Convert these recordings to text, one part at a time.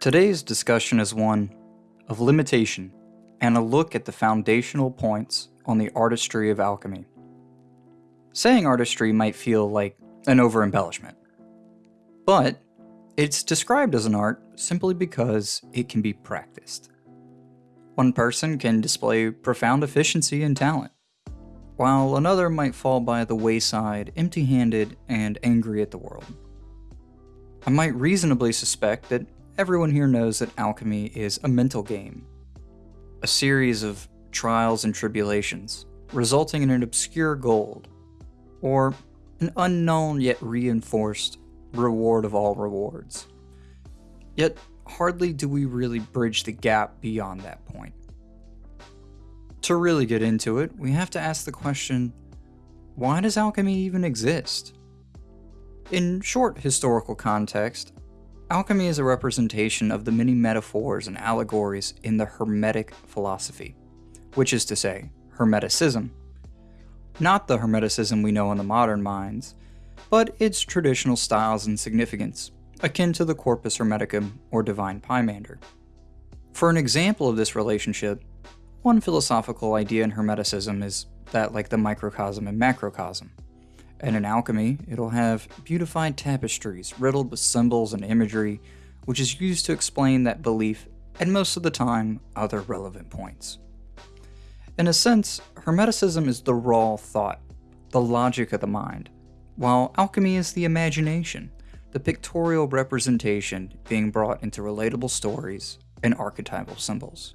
Today's discussion is one of limitation and a look at the foundational points on the artistry of alchemy. Saying artistry might feel like an over embellishment, but it's described as an art simply because it can be practiced. One person can display profound efficiency and talent, while another might fall by the wayside empty handed and angry at the world. I might reasonably suspect that everyone here knows that alchemy is a mental game, a series of trials and tribulations, resulting in an obscure gold, or an unknown yet reinforced reward of all rewards. Yet, hardly do we really bridge the gap beyond that point. To really get into it, we have to ask the question why does alchemy even exist? In short historical context, alchemy is a representation of the many metaphors and allegories in the Hermetic philosophy, which is to say, Hermeticism. Not the Hermeticism we know in the modern minds, but its traditional styles and significance, akin to the Corpus Hermeticum or Divine Pymander. For an example of this relationship, one philosophical idea in Hermeticism is that like the microcosm and macrocosm. And in alchemy, it'll have beautified tapestries riddled with symbols and imagery, which is used to explain that belief and most of the time other relevant points. In a sense, Hermeticism is the raw thought, the logic of the mind, while alchemy is the imagination, the pictorial representation being brought into relatable stories and archetypal symbols.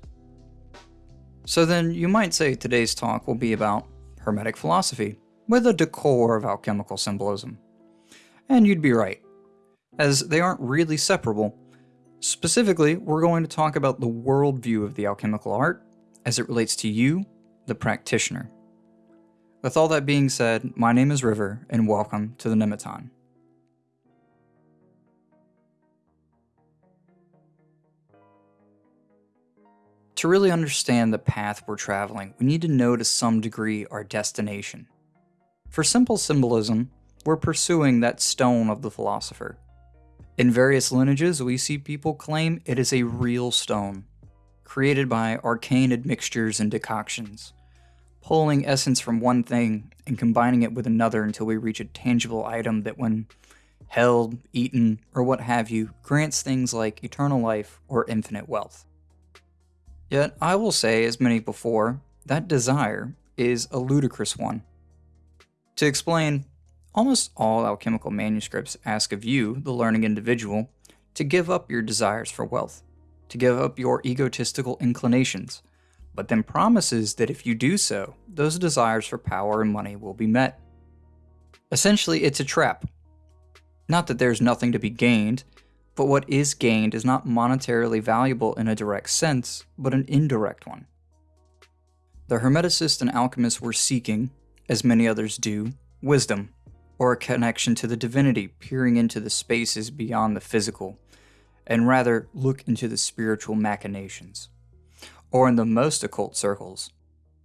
So then you might say today's talk will be about Hermetic philosophy, with a decor of alchemical symbolism. And you'd be right, as they aren't really separable. Specifically, we're going to talk about the worldview of the alchemical art as it relates to you, the practitioner. With all that being said, my name is River, and welcome to the Nemeton. To really understand the path we're traveling, we need to know to some degree our destination. For simple symbolism, we're pursuing that stone of the philosopher. In various lineages, we see people claim it is a real stone, created by arcane admixtures and decoctions, pulling essence from one thing and combining it with another until we reach a tangible item that when held, eaten, or what have you, grants things like eternal life or infinite wealth. Yet I will say, as many before, that desire is a ludicrous one. To explain, almost all alchemical manuscripts ask of you, the learning individual, to give up your desires for wealth, to give up your egotistical inclinations, but then promises that if you do so, those desires for power and money will be met. Essentially, it's a trap. Not that there's nothing to be gained, but what is gained is not monetarily valuable in a direct sense, but an indirect one. The Hermeticists and alchemists were seeking, as many others do, wisdom, or a connection to the divinity peering into the spaces beyond the physical, and rather look into the spiritual machinations. Or in the most occult circles,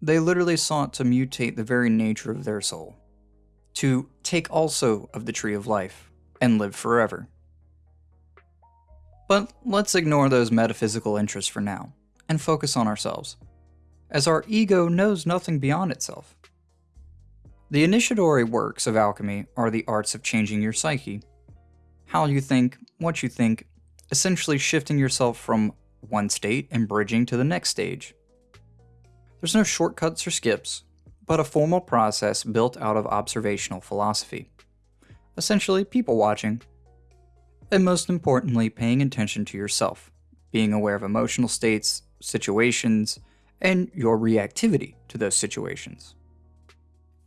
they literally sought to mutate the very nature of their soul, to take also of the tree of life, and live forever. But let's ignore those metaphysical interests for now, and focus on ourselves, as our ego knows nothing beyond itself. The initiatory works of alchemy are the arts of changing your psyche. How you think, what you think, essentially shifting yourself from one state and bridging to the next stage. There's no shortcuts or skips, but a formal process built out of observational philosophy. Essentially, people watching. And most importantly, paying attention to yourself, being aware of emotional states, situations, and your reactivity to those situations.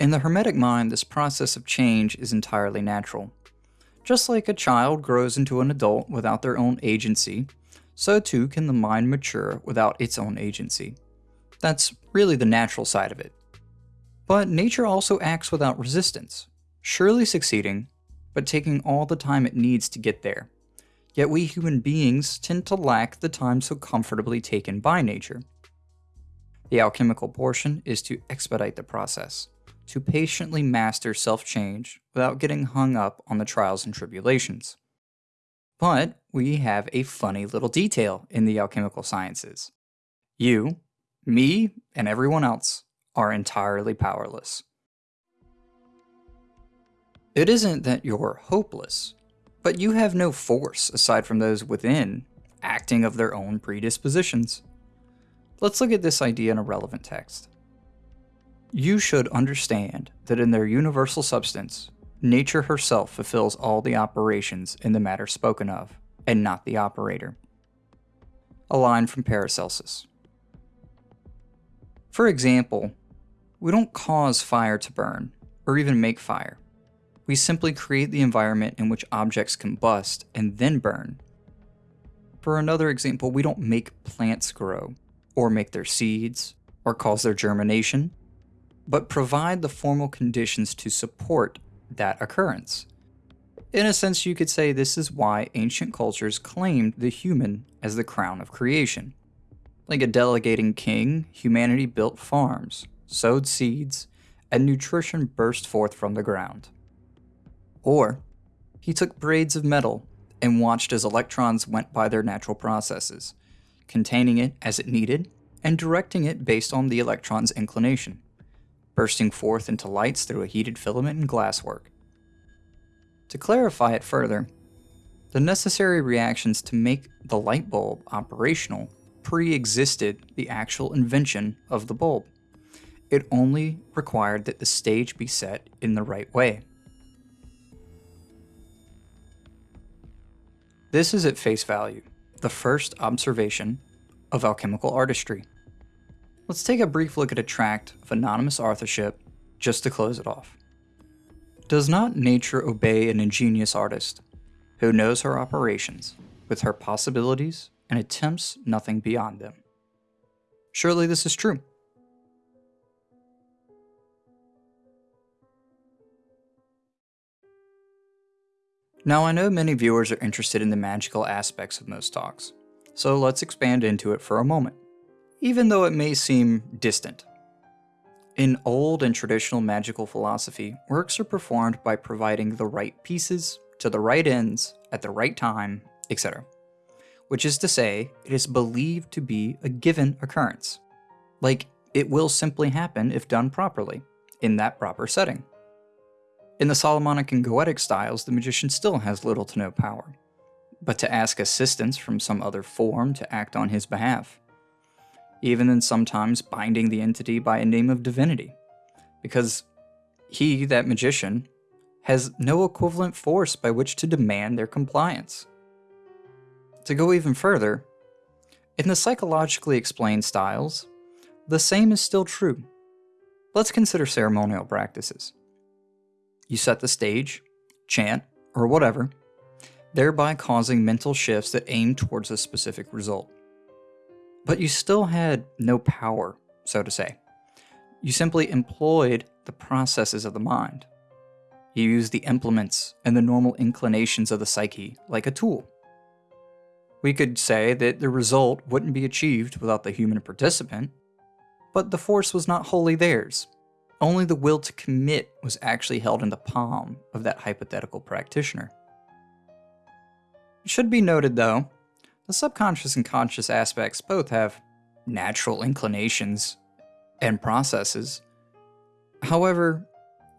In the Hermetic mind, this process of change is entirely natural. Just like a child grows into an adult without their own agency, so too can the mind mature without its own agency. That's really the natural side of it. But nature also acts without resistance, surely succeeding, but taking all the time it needs to get there. Yet we human beings tend to lack the time so comfortably taken by nature. The alchemical portion is to expedite the process to patiently master self change without getting hung up on the trials and tribulations. But we have a funny little detail in the alchemical sciences. You, me, and everyone else are entirely powerless. It isn't that you're hopeless, but you have no force aside from those within acting of their own predispositions. Let's look at this idea in a relevant text. You should understand that in their universal substance, nature herself fulfills all the operations in the matter spoken of, and not the operator. A line from Paracelsus. For example, we don't cause fire to burn, or even make fire. We simply create the environment in which objects combust and then burn. For another example, we don't make plants grow, or make their seeds, or cause their germination, but provide the formal conditions to support that occurrence. In a sense, you could say this is why ancient cultures claimed the human as the crown of creation. Like a delegating king, humanity built farms, sowed seeds, and nutrition burst forth from the ground. Or, he took braids of metal and watched as electrons went by their natural processes, containing it as it needed and directing it based on the electron's inclination, bursting forth into lights through a heated filament and glasswork. To clarify it further, the necessary reactions to make the light bulb operational pre-existed the actual invention of the bulb. It only required that the stage be set in the right way. This is at face value, the first observation of alchemical artistry. Let's take a brief look at a tract of anonymous authorship just to close it off. Does not nature obey an ingenious artist who knows her operations with her possibilities and attempts nothing beyond them? Surely this is true. Now I know many viewers are interested in the magical aspects of most talks, so let's expand into it for a moment, even though it may seem distant. In old and traditional magical philosophy, works are performed by providing the right pieces to the right ends at the right time, etc. Which is to say, it is believed to be a given occurrence. Like, it will simply happen if done properly, in that proper setting. In the Solomonic and Goetic styles, the magician still has little to no power, but to ask assistance from some other form to act on his behalf even in sometimes binding the entity by a name of divinity, because he, that magician, has no equivalent force by which to demand their compliance. To go even further, in the psychologically explained styles, the same is still true. Let's consider ceremonial practices. You set the stage, chant, or whatever, thereby causing mental shifts that aim towards a specific result. But you still had no power, so to say. You simply employed the processes of the mind. You used the implements and the normal inclinations of the psyche like a tool. We could say that the result wouldn't be achieved without the human participant, but the force was not wholly theirs. Only the will to commit was actually held in the palm of that hypothetical practitioner. It should be noted, though, the subconscious and conscious aspects both have natural inclinations and processes. However,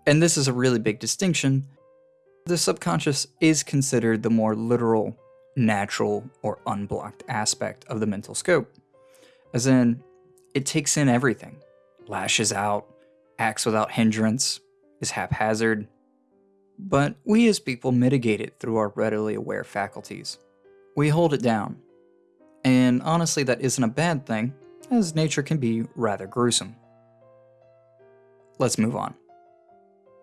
and this is a really big distinction, the subconscious is considered the more literal, natural, or unblocked aspect of the mental scope. As in, it takes in everything, lashes out, acts without hindrance, is haphazard. But we as people mitigate it through our readily aware faculties. We hold it down. And honestly, that isn't a bad thing, as nature can be rather gruesome. Let's move on.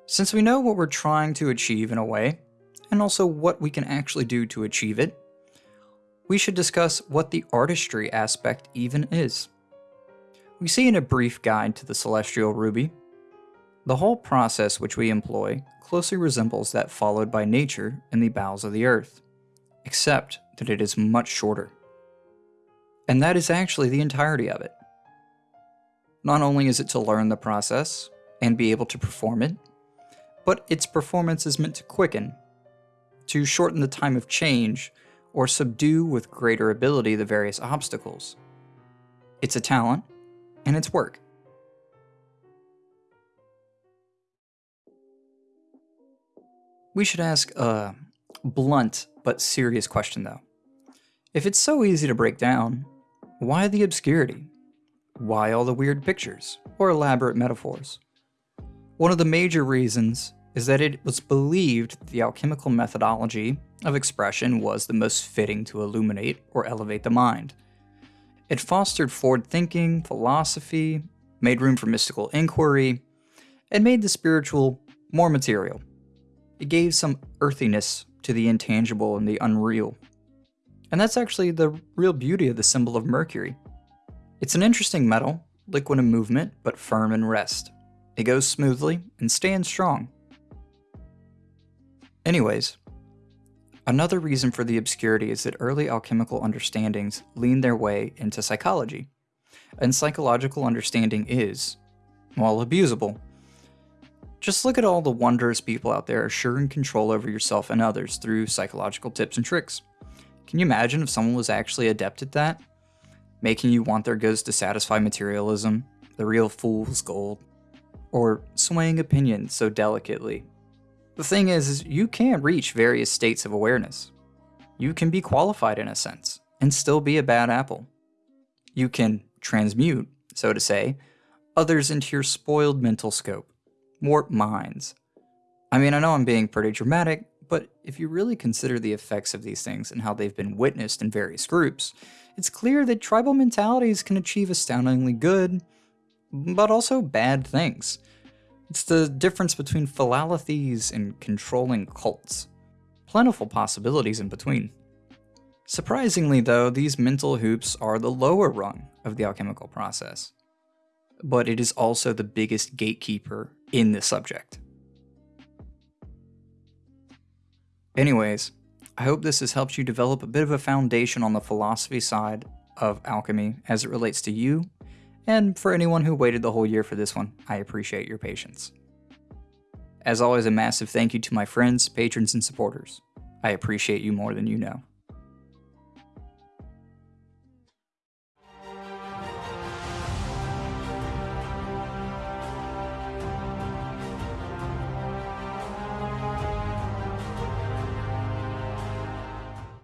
Since we know what we're trying to achieve in a way, and also what we can actually do to achieve it, we should discuss what the artistry aspect even is. We see in a brief guide to the Celestial Ruby, the whole process which we employ closely resembles that followed by nature in the bowels of the earth, except that it is much shorter. And that is actually the entirety of it. Not only is it to learn the process and be able to perform it, but its performance is meant to quicken, to shorten the time of change or subdue with greater ability the various obstacles. It's a talent, and it's work. We should ask a blunt but serious question though. If it's so easy to break down, why the obscurity? Why all the weird pictures or elaborate metaphors? One of the major reasons is that it was believed the alchemical methodology of expression was the most fitting to illuminate or elevate the mind. It fostered forward thinking, philosophy, made room for mystical inquiry, and made the spiritual more material. It gave some earthiness to the intangible and the unreal. And that's actually the real beauty of the symbol of Mercury. It's an interesting metal, liquid in movement, but firm in rest. It goes smoothly and stands strong. Anyways, another reason for the obscurity is that early alchemical understandings leaned their way into psychology. And psychological understanding is, well, abusable. Just look at all the wondrous people out there assuring control over yourself and others through psychological tips and tricks. Can you imagine if someone was actually adept at that? Making you want their goods to satisfy materialism, the real fool's gold, or swaying opinions so delicately the thing is, is you can reach various states of awareness. You can be qualified in a sense, and still be a bad apple. You can transmute, so to say, others into your spoiled mental scope, warp minds. I mean, I know I'm being pretty dramatic, but if you really consider the effects of these things and how they've been witnessed in various groups, it's clear that tribal mentalities can achieve astoundingly good, but also bad things. It's the difference between philalethes and controlling cults. Plentiful possibilities in between. Surprisingly though, these mental hoops are the lower rung of the alchemical process. But it is also the biggest gatekeeper in the subject. Anyways, I hope this has helped you develop a bit of a foundation on the philosophy side of alchemy as it relates to you and for anyone who waited the whole year for this one, I appreciate your patience. As always, a massive thank you to my friends, patrons, and supporters. I appreciate you more than you know.